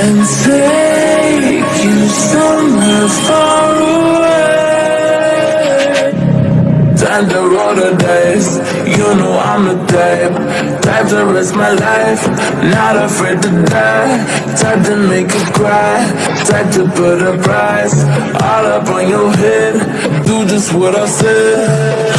and take you somewhere far away. Time to roll the dice. You know I'm the type, type to risk my life. Not afraid to die, type to make you cry, type to put a price all up on your head. Do just what I said.